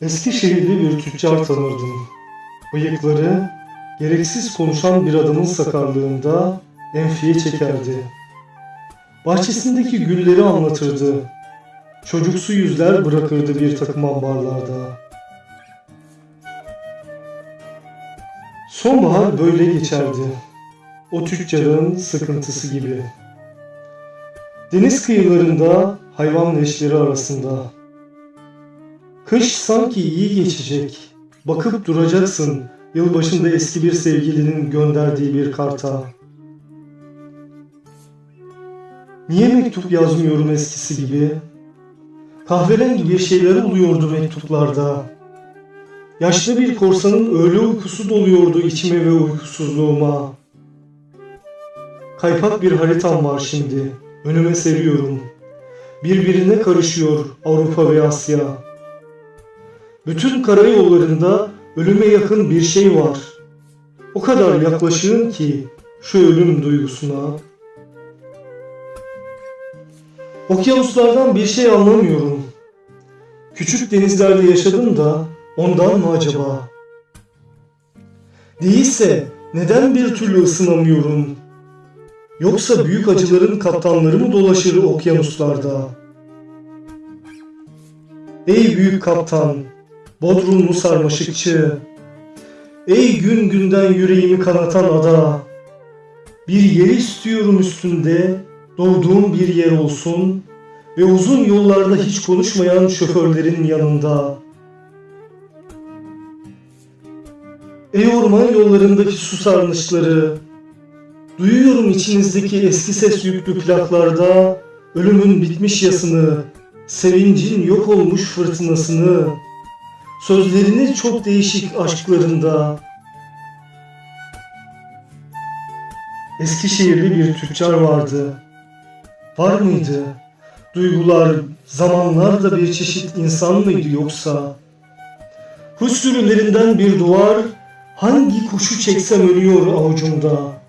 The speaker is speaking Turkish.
Eskişehirli bir tüccar tanırdım. Bıyıkları, gereksiz konuşan bir adamın sakarlığında enfiye çekerdi. Bahçesindeki gülleri anlatırdı. Çocuksu yüzler bırakırdı bir takım ambarlarda. Sonbahar böyle geçerdi. O tüccarın sıkıntısı gibi. Deniz kıyılarında hayvan leşleri arasında. Kış sanki iyi geçecek. Bakıp duracaksın yılbaşında eski bir sevgilinin gönderdiği bir karta. Niye mektup yazmıyorum eskisi gibi? Kahverengi bir şeyler oluyordu mektuplarda. Yaşlı bir korsanın öğle uykusu doluyordu içime ve uykusuzluğuma. Kaypak bir haritam var şimdi. Önüme seriyorum. Birbirine karışıyor Avrupa ve Asya. Bütün karayollarında ölüme yakın bir şey var. O kadar yaklaşığım ki şu ölüm duygusuna. Okyanuslardan bir şey anlamıyorum. Küçük denizlerde yaşadım da ondan mı acaba? Değilse neden bir türlü ısınamıyorum? Yoksa büyük acıların kaptanları mı dolaşır okyanuslarda? Ey büyük kaptan, Bodrumlu sarmaşıkçı, ey gün günden yüreğimi kanatan ada, bir yer istiyorum üstünde, doğduğum bir yer olsun ve uzun yollarda hiç konuşmayan şoförlerin yanında. Ey orman yollarındaki su sarnıçları, duyuyorum içinizdeki eski ses yüklü plaklarda ölümün bitmiş yasını, sevincin yok olmuş fırtınasını, sözlerini çok değişik aşklarında. Eskişehirli bir tüccar vardı. Var mıydı? Duygular, zamanlar da bir çeşit insan mıydı yoksa? Kuş sürülerinden bir duvar, hangi kuşu çeksem ölüyor avucumda.